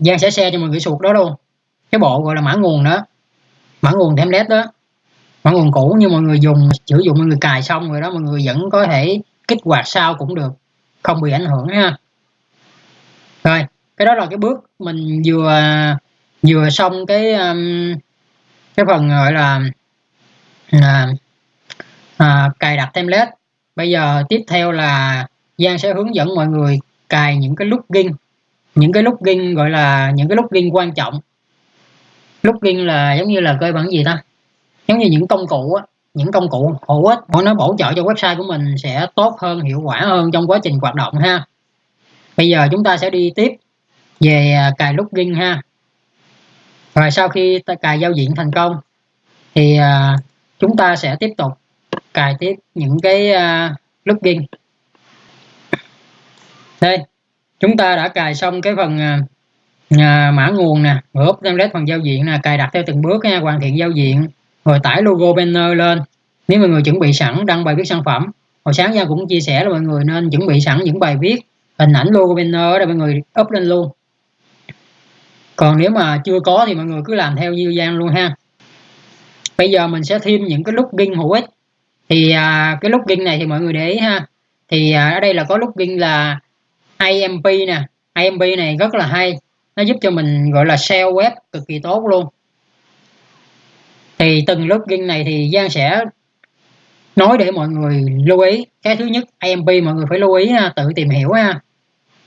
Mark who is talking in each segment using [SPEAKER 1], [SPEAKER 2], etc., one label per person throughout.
[SPEAKER 1] Giang sẽ share cho mọi người suột đó luôn. Cái bộ gọi là mã nguồn đó. Mã nguồn template đó. Mã nguồn cũ như mọi người dùng sử dụng mọi người cài xong rồi đó mọi người vẫn có thể kích hoạt sau cũng được. Không bị ảnh hưởng ha. Rồi cái đó là cái bước mình vừa vừa xong cái um, cái phần gọi là um, à, à, cài đặt template. Bây giờ tiếp theo là Giang sẽ hướng dẫn mọi người cài những cái plugin những cái plugin gọi là những cái plugin quan trọng. Plugin là giống như là cơ bản gì ta? Giống như những công cụ á, những công cụ hữu ích. Nó bổ trợ cho website của mình sẽ tốt hơn, hiệu quả hơn trong quá trình hoạt động ha. Bây giờ chúng ta sẽ đi tiếp về à, cài login ha. Rồi sau khi ta cài giao diện thành công, thì à, chúng ta sẽ tiếp tục cài tiếp những cái à, login đây chúng ta đã cài xong cái phần à, à mã nguồn nè group template phần giao diện nè cài đặt theo từng bước nha hoàn thiện giao diện rồi tải logo banner lên. Nếu mọi người chuẩn bị sẵn đăng bài viết sản phẩm. Hồi sáng ra cũng chia sẻ là mọi người nên chuẩn bị sẵn những bài viết hình ảnh logo banner để mọi người up lên luôn. Còn nếu mà chưa có thì mọi người cứ làm theo như Giang luôn ha. Bây giờ mình sẽ thêm những cái plugin hữu ích. Thì à, cái plugin này thì mọi người để ý ha. Thì à, ở đây là có plugin là IMP nè. IMP này rất là hay. Nó giúp cho mình gọi là SEO web cực kỳ tốt luôn. Thì từng lớp riêng này thì Giang sẽ nói để mọi người lưu ý. Cái thứ nhất IMP mọi người phải lưu ý ha, tự tìm hiểu ha.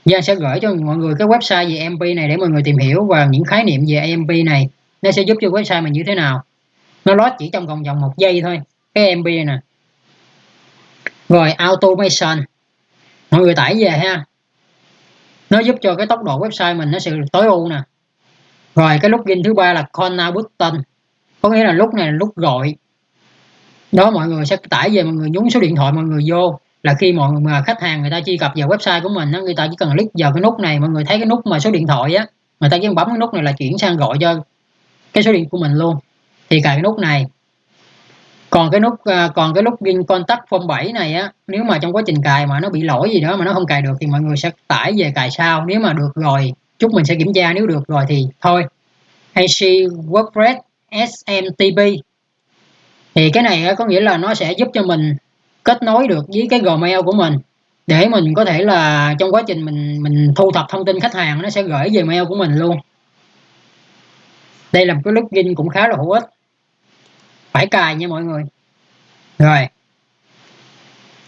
[SPEAKER 1] Giang sẽ gửi cho mọi người cái website về IMP này để mọi người tìm hiểu và những khái niệm về IMP này nó sẽ giúp cho website mình như thế nào. Nó lót chỉ trong vòng vòng một giây thôi cái IMP này nè. Rồi automation. Mọi người tải về ha nó giúp cho cái tốc độ website mình nó sẽ tối ưu nè. Rồi cái plugin thứ ba là corner button. Có nghĩa là lúc này là lúc gọi. Đó mọi người sẽ tải về mọi người nhúng số điện thoại mọi người vô. Là khi mọi mà khách hàng người ta truy cập vào website của mình đó, người ta chỉ cần click vào cái nút này mọi người thấy cái nút mà số điện thoại á người ta chỉ bấm cái nút này là chuyển sang gọi cho cái số điện của mình luôn. Thì cài cái nút này còn cái nút à, còn cái nút gin contact form 7 này á, nếu mà trong quá trình cài mà nó bị lỗi gì đó mà nó không cài được thì mọi người sẽ tải về cài sau. Nếu mà được rồi, chúc mình sẽ kiểm tra. Nếu được rồi thì thôi. AC WordPress SMTP thì cái này có nghĩa là nó sẽ giúp cho mình kết nối được với cái Gmail của mình. Để mình có thể là trong quá trình mình mình thu thập thông tin khách hàng, nó sẽ gửi về mail của mình luôn. Đây là một cái plugin cũng khá là hữu ích phải cài nha mọi người. Rồi.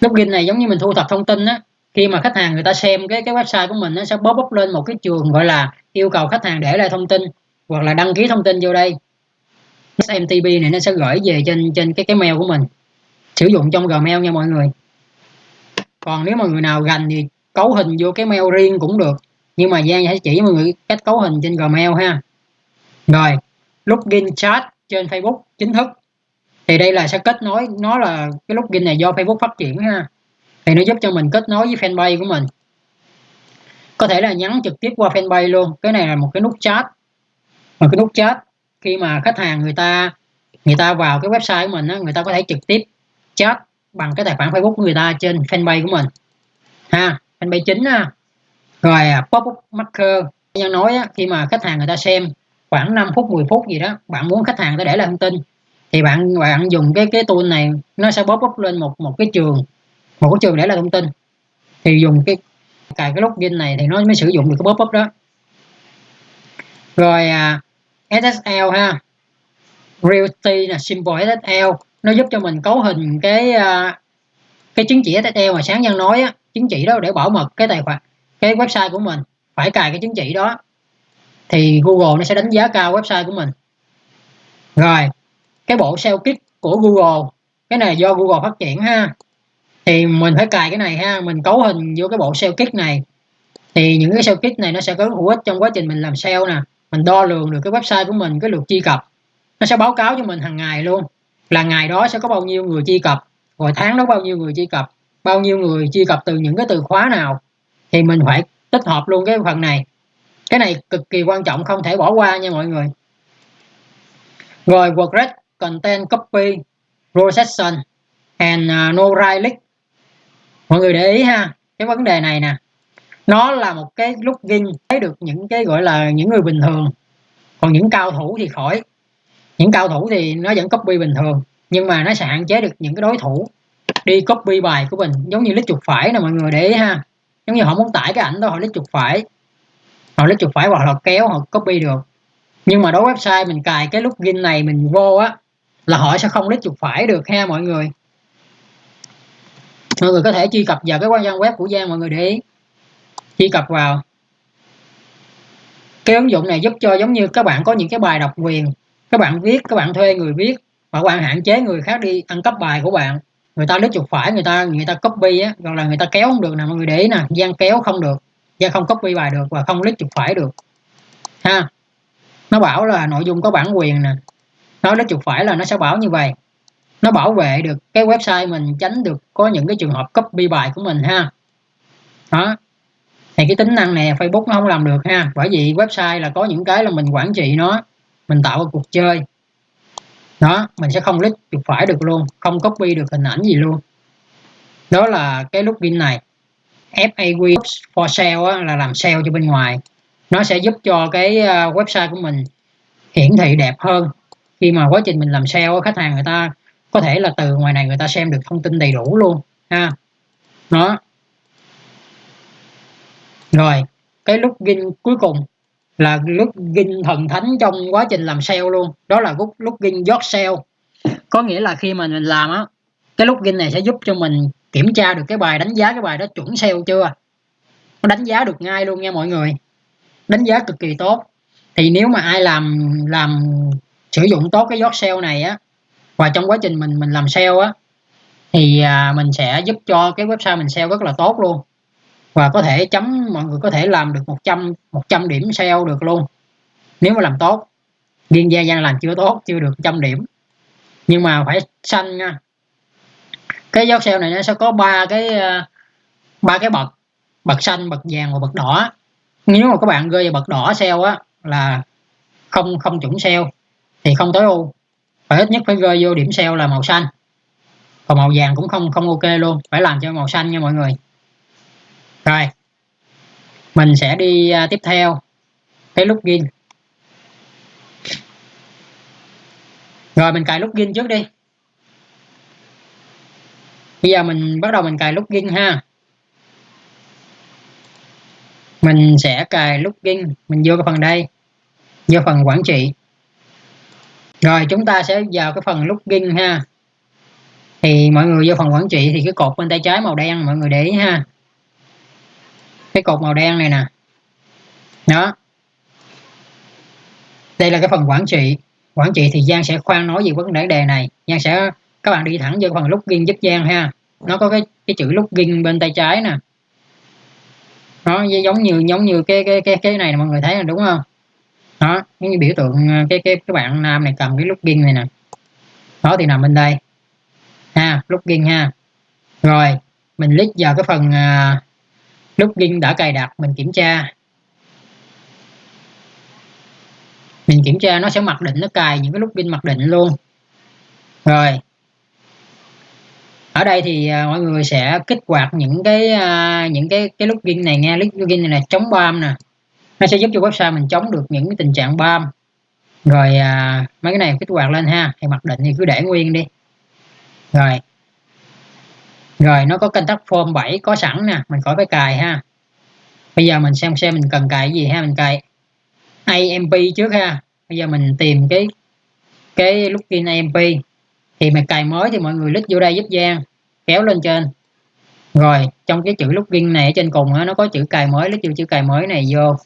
[SPEAKER 1] Login này giống như mình thu thập thông tin á, khi mà khách hàng người ta xem cái cái website của mình nó sẽ bóp up lên một cái trường gọi là yêu cầu khách hàng để lại thông tin, hoặc là đăng ký thông tin vô đây. SMTP này nó sẽ gửi về trên trên cái cái mail của mình. Sử dụng trong Gmail nha mọi người. Còn nếu mà người nào gành thì cấu hình vô cái mail riêng cũng được. Nhưng mà Giang sẽ chỉ mọi người cách cấu hình trên Gmail ha. Rồi. Login chat trên Facebook chính thức thì đây là sẽ kết nối nó là cái login này do Facebook phát triển ha. Thì nó giúp cho mình kết nối với fanpage của mình. Có thể là nhắn trực tiếp qua fanpage luôn. Cái này là một cái nút chat. Một cái nút chat. Khi mà khách hàng người ta người ta vào cái website của mình á, người ta có thể trực tiếp chat bằng cái tài khoản Facebook của người ta trên fanpage của mình. Ha fanpage chính ha. Rồi à, pop up marker. Nhân nói á, khi mà khách hàng người ta xem khoảng 5 phút 10 phút gì đó bạn muốn khách hàng ta để lại thông tin thì bạn bạn dùng cái cái tool này nó sẽ pop up lên một một cái trường một cái trường để là thông tin. Thì dùng cái cài cái login này thì nó mới sử dụng được cái pop up đó. Rồi à, SSL ha. Realty là symbol SSL nó giúp cho mình cấu hình cái à, cái chứng chỉ SSL mà sáng nhân nói á, chứng chỉ đó để bảo mật cái tài khoản cái website của mình phải cài cái chứng chỉ đó. Thì Google nó sẽ đánh giá cao website của mình. Rồi cái bộ SEO kit của Google. Cái này do Google phát triển ha. Thì mình phải cài cái này ha, mình cấu hình vô cái bộ SEO kit này. Thì những cái SEO kit này nó sẽ có hữu ích trong quá trình mình làm SEO nè. Mình đo lường được cái website của mình, cái lượt truy cập. Nó sẽ báo cáo cho mình hàng ngày luôn. Là ngày đó sẽ có bao nhiêu người truy cập, rồi tháng đó bao nhiêu người truy cập, bao nhiêu người truy cập từ những cái từ khóa nào. Thì mình phải tích hợp luôn cái phần này. Cái này cực kỳ quan trọng, không thể bỏ qua nha mọi người. Rồi WordPress content copy procession and uh, no right click. Mọi người để ý ha cái vấn đề này nè. Nó là một cái login thấy được những cái gọi là những người bình thường. Còn những cao thủ thì khỏi. Những cao thủ thì nó vẫn copy bình thường nhưng mà nó sẽ hạn chế được những cái đối thủ đi copy bài của mình. Giống như lít chuột phải nè mọi người để ý ha. Giống như họ muốn tải cái ảnh đó họ lít chuột phải. Họ lít chuột phải hoặc là kéo họ copy được. Nhưng mà đối với website mình cài cái login này mình vô á là họ sẽ không lít chuột phải được ha mọi người. Mọi người có thể truy cập vào cái quan trang web của Giang mọi người để ý. Truy cập vào. Cái ứng dụng này giúp cho giống như các bạn có những cái bài độc quyền. Các bạn viết, các bạn thuê người viết và bạn hạn chế người khác đi ăn cắp bài của bạn. Người ta lít chuột phải, người ta người ta copy á còn là người ta kéo không được nè, mọi người để ý nè, Giang kéo không được. Giang không copy bài được và không lít chuột phải được. Ha. Nó bảo là nội dung có bản quyền nè nó lít chuột phải là nó sẽ bảo như vậy. Nó bảo vệ được cái website mình tránh được có những cái trường hợp copy bài của mình ha. Đó. Thì cái tính năng này Facebook nó không làm được ha bởi vì website là có những cái là mình quản trị nó mình tạo một cuộc chơi. Đó mình sẽ không click chuột phải được luôn không copy được hình ảnh gì luôn. Đó là cái login này. FAQ for sale á, là làm sale cho bên ngoài. Nó sẽ giúp cho cái ờ, website của mình hiển thị đẹp hơn khi mà quá trình mình làm sale khách hàng người ta có thể là từ ngoài này người ta xem được thông tin đầy đủ luôn, ha. Đó. Rồi, cái lúc gin cuối cùng là lúc gin thần thánh trong quá trình làm sale luôn. Đó là lúc lúc gin yard sale. Có nghĩa là khi mà mình làm á, cái lúc gin này sẽ giúp cho mình kiểm tra được cái bài đánh giá, cái bài đó chuẩn sale chưa? Nó đánh giá được ngay luôn nha mọi người. Đánh giá cực kỳ tốt. Thì nếu mà ai làm làm sử dụng tốt cái giót sale này á và trong quá trình mình mình làm sale á thì à, mình sẽ giúp cho cái website mình sale rất là tốt luôn. Và có thể chấm mọi người có thể làm được 100 100 điểm sale được luôn nếu mà làm tốt. Riêng gia gian làm chưa tốt chưa được trăm điểm. Nhưng mà phải xanh nha. Cái giót sale này nó sẽ có ba cái à, ba cái bậc bậc xanh bậc vàng và bậc đỏ. Nếu mà các bạn rơi vào bậc đỏ sale á là không không chuẩn sale thì không tối ưu. Phải ít nhất phải rơi vô điểm sale là màu xanh. Còn màu vàng cũng không không ok luôn phải làm cho màu xanh nha mọi người. Rồi mình sẽ đi uh, tiếp theo. Cái login rồi mình cài login trước đi. Bây giờ mình bắt đầu mình cài login ha. Mình sẽ cài login mình vô cái phần đây vô phần quản trị rồi, chúng ta sẽ vào cái phần login ha. Thì mọi người vô phần quản trị thì cái cột bên tay trái màu đen, mọi người để ý ha. Cái cột màu đen này nè. Đó. Đây là cái phần quản trị. Quản trị thì Giang sẽ khoan nói về vấn đề đề này. Giang sẽ, các bạn đi thẳng vô phần login giúp Giang ha. Nó có cái cái chữ login bên tay trái nè. Nó giống như giống như cái cái cái cái này mọi người thấy là đúng không? Đó giống như biểu tượng ờ, cái cái cái bạn nam này cầm cái login này nè. Đó thì nằm bên đây. Ha login ha. Rồi mình click vào cái phần ờ, uh, login đã cài đặt mình kiểm tra. Mình kiểm tra nó sẽ mặc định nó cài những cái login mặc định luôn. Rồi. Ở đây thì uh, mọi người sẽ kích hoạt những cái uh, những cái cái login này nghe. Login này là chống bom nè nó sẽ giúp cho website mình chống được những cái tình trạng bom. Rồi à, mấy cái này kích hoạt lên ha. Thì mặc định thì cứ để nguyên đi. Rồi. Rồi nó có contact form 7 có sẵn nè. Mình khỏi phải cài ha. Bây giờ mình xem xem mình cần cài cái gì ha. Mình cài AMP trước ha. Bây giờ mình tìm cái cái login AMP thì mình cài mới thì mọi người click vô đây giúp Giang. Kéo lên trên. Rồi trong cái chữ login này ở trên cùng đó, nó có chữ cài mới. Click vô chữ cài mới này vô.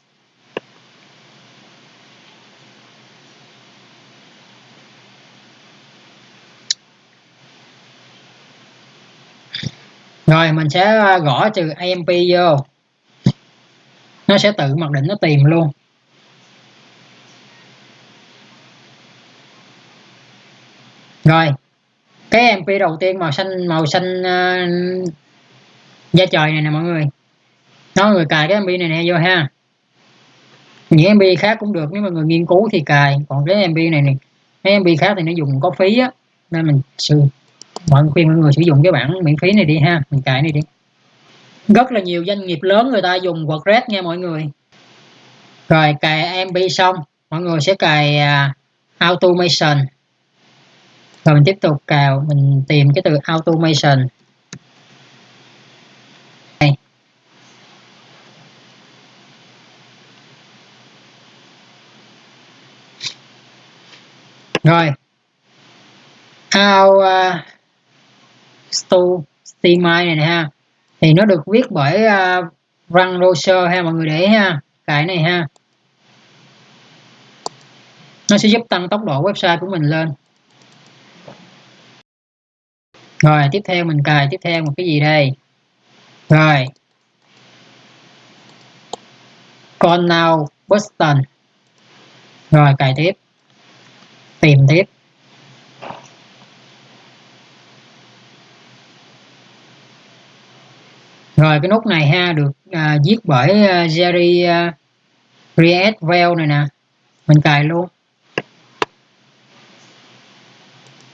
[SPEAKER 1] Rồi mình sẽ à, gõ từ AMP vô. Nó sẽ tự mặc định nó tìm luôn. Rồi cái MP đầu tiên màu xanh màu xanh uh, da trời này nè mọi người. Nó người cài cái MP này nè vô ha. Những MP khác cũng được nếu mà người nghiên cứu thì cài. Còn cái MP này này cái MP khác thì nó dùng có phí á nên mình sử mọi khuyên mọi người sử dụng cái bản miễn phí này đi ha mình cài này đi. Rất là nhiều doanh nghiệp lớn người ta dùng WordPress nha mọi người. Rồi cài MB xong mọi người sẽ cài uh, automation. Rồi mình tiếp tục cào mình tìm cái từ automation. Đây. rồi. How uh, à, stu này nè ha. Thì nó được viết bởi uh, run browser ha mọi người để ha cái này ha. Nó sẽ giúp tăng tốc độ website của mình lên. Rồi tiếp theo mình cài tiếp theo một cái gì đây? Rồi. Con now Boston? Rồi cài tiếp. Tìm tiếp. Rồi cái nút này ha được à, viết bởi uh, Jerry à, uh, Rietvel này nè. Mình cài luôn.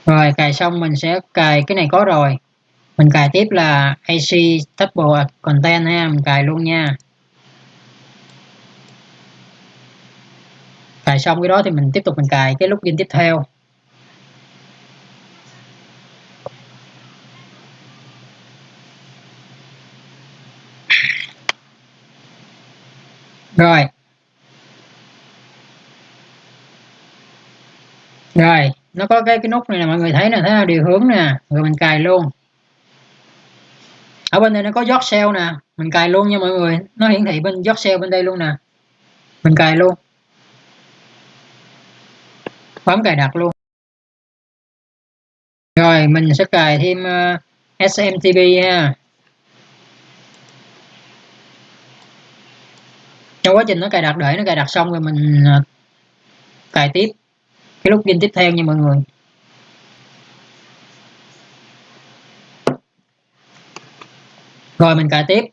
[SPEAKER 1] Rồi cài xong mình sẽ cài cái này có rồi. Mình cài tiếp là AC Table Content ha mình cài luôn nha. Cài xong cái đó thì mình tiếp tục mình cài cái login tiếp theo. Rồi. Rồi nó có cái cái nút này là mọi người thấy nè thấy điều hướng nè rồi mình cài luôn. Ở bên đây nó có dot cell nè mình cài luôn nha mọi người. Nó hiển thị bên dot cell bên đây luôn nè. Mình cài luôn. Bấm cài đặt luôn. Rồi mình sẽ cài thêm ờ, uh, SMTP ha. Trong quá trình nó cài đặt đợi nó cài đặt xong rồi mình ờ, cài tiếp cái lúc game tiếp theo nha mọi người. Rồi mình cài tiếp.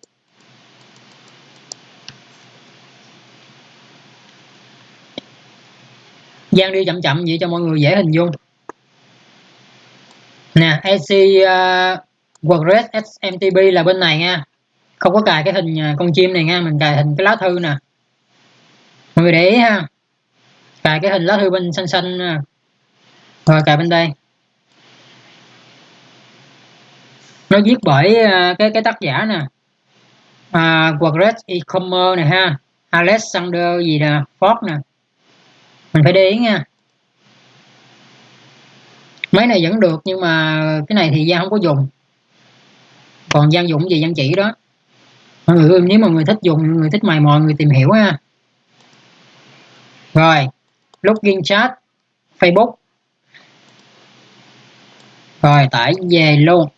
[SPEAKER 1] Gian đi chậm chậm vậy cho mọi người dễ hình dung. Nè AC uh, ờ, WordPress SMTP là bên này nha. Không có cài cái hình ờ, con chim này nha mình cài hình cái lá thư nè mọi người để ý ha. Cài cái hình lá thư bên xanh xanh nè. Rồi cài bên đây. Nó viết bởi ờ, cái cái tác giả nè. À, WordPress e-commerce này ha. Alexander gì nè Ford nè. Mình phải để ý nha. Máy này vẫn được nhưng mà cái này thì Giang không có dùng. Còn Giang dụng gì Giang chỉ đó. Mọi người nếu mà người thích dùng người thích mày mò người tìm hiểu ha rồi login chat Facebook. Rồi tải về luôn.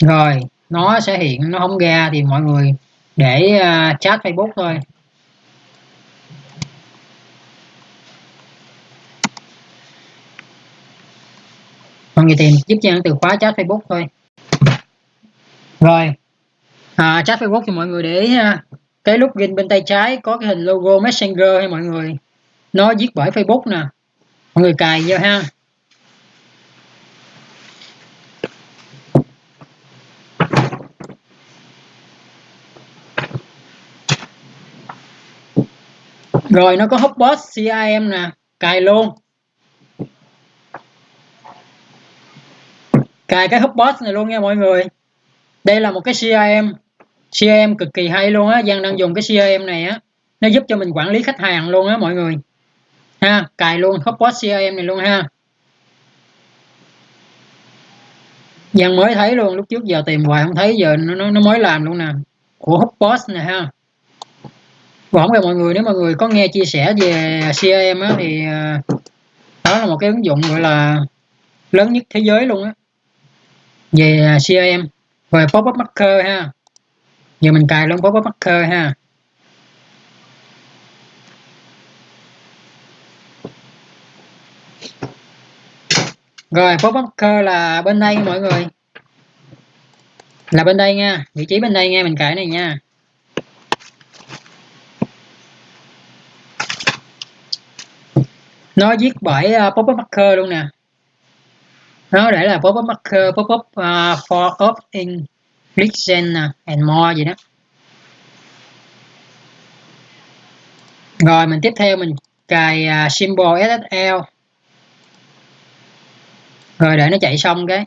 [SPEAKER 1] Rồi nó sẽ hiện nó không ra thì mọi người để uh, chat Facebook thôi. Mọi người tìm giúp cho từ khóa chat Facebook thôi. Rồi à, chat Facebook thì mọi người để ý ha. Cái login bên tay trái có cái hình logo Messenger hay mọi người. Nó viết bởi Facebook nè. Mọi người cài vô ha. Rồi nó có hotbot CRM nè. Cài luôn. Cài cái hotbot này luôn nha mọi người. Đây là một cái CRM CRM cực kỳ hay luôn á Giang đang dùng cái CRM này á nó giúp cho mình quản lý khách hàng luôn á mọi người. Ha cài luôn hotbot CRM này luôn ha. Giang mới thấy luôn lúc trước giờ tìm hoài không thấy giờ nó nó mới làm luôn nè. Của hotbot nè ha. Bỏng về mọi người nếu mọi người có nghe chia sẻ về CRM á, thì à, đó là một cái ứng dụng gọi là lớn nhất thế giới luôn á. Về CRM về pop-up marker ha giờ mình cài luôn pop-up marker ha. Rồi pop-up marker là bên đây mọi người. Là bên đây nha vị trí bên đây nha mình cài này nha. Nó viết bởi uh, pop-up marker luôn nè. Nó để là pop up marker pop up uh, ờ, for opt in listen and more gì đó. Rồi mình tiếp theo mình cài uh, symbol SSL rồi để nó chạy xong cái.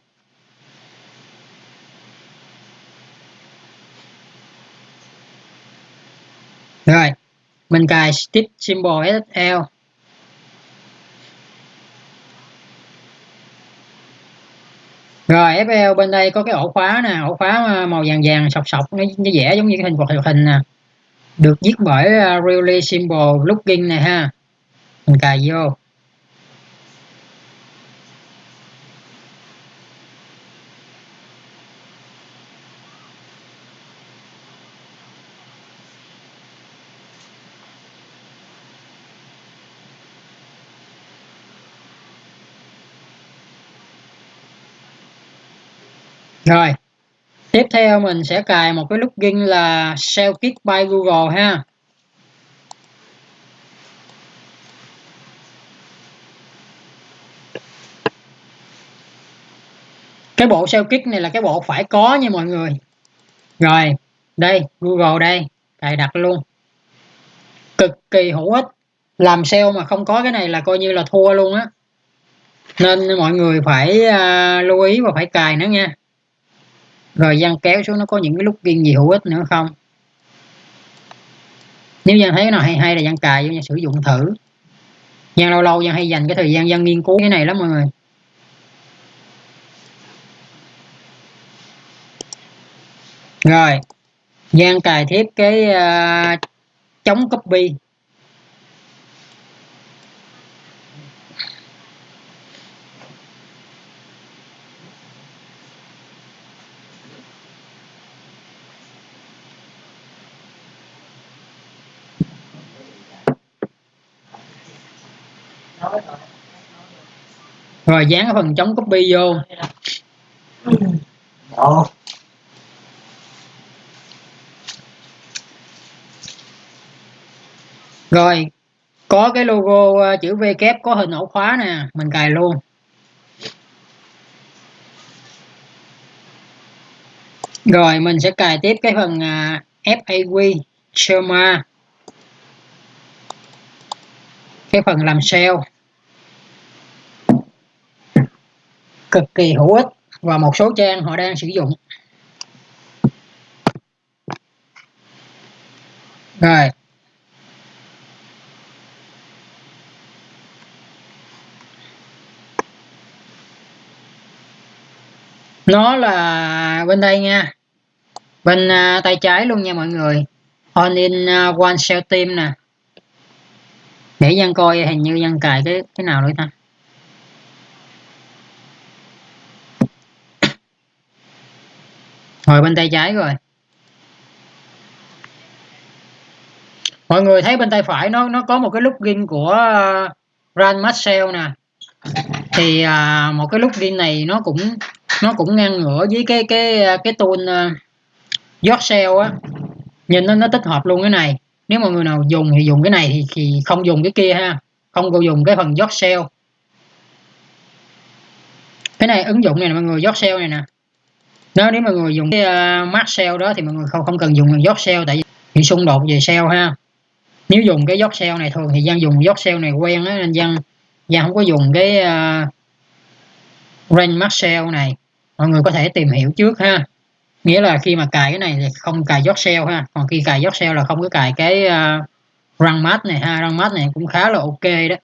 [SPEAKER 1] Rồi mình cài tiếp symbol SSL rồi FL bên đây có cái ổ khóa nè ổ khóa màu vàng vàng sọc sọc nó, nó vẽ giống như cái hình hoạt hình nè. Được viết bởi uh, really simple looking này ha. Mình cài vô. Rồi. Tiếp theo mình sẽ cài một cái plugin là ShellKit by Google ha. Cái bộ ShellKit này là cái bộ phải có nha mọi người. Rồi đây Google đây cài đặt luôn. Cực kỳ hữu ích. Làm SEO mà không có cái này là coi như là thua luôn á. Nên mọi người phải uh, lưu ý và phải cài nó nha rồi Giang kéo xuống nó có những cái lúc ghiên gì hữu ích nữa không? Nếu Giang thấy cái nào hay hay là Giang cài vô sử dụng thử. Giang lâu lâu Giang hay dành cái thời gian Giang nghiên cứu cái này lắm mọi người. Rồi Giang cài tiếp cái uh, chống copy. Rồi dán cái phần chống copy vô. Đó. rồi có cái logo ờ, chữ V kép có hình ổ khóa nè mình cài luôn. Rồi mình sẽ cài tiếp cái phần uh, FAQ Schema cái phần làm sale cực kỳ hữu ích và một số trang họ đang sử dụng. Rồi. Nó là bên đây nha. Bên uh, tay trái luôn nha mọi người. On in uh, one cell team nè. Để dân coi hình như dân cài cái cái nào nữa ta? Ngồi bên tay trái rồi mọi người thấy bên tay phải nó nó có một cái plugin của uh, Marcel nè. Thì à, một cái plugin này nó cũng nó cũng ngang ngửa với cái cái cái tool uh, Yourself á. Nhìn nó nó tích hợp luôn cái này. Nếu mọi người nào dùng thì dùng cái này thì, thì không dùng cái kia ha. Không có dùng cái phần Yorkshire cái này ứng dụng này mọi người Yorkshire này nè nếu nếu mọi người dùng cái uh, Max Sale đó thì mọi người không không cần dùng dot sale tại vì xung đột về sale ha. Nếu dùng cái dot sale này thường thì Giang dùng dot sale này quen á nên Giang Giang không có dùng cái ờ, uh, range max sale này. Mọi người có thể tìm hiểu trước ha. Nghĩa là khi mà cài cái này thì không cài dot sale ha. Còn khi cài dot sale là không có cài cái uh, răng mát này ha. Răng mát này cũng khá là ok đó.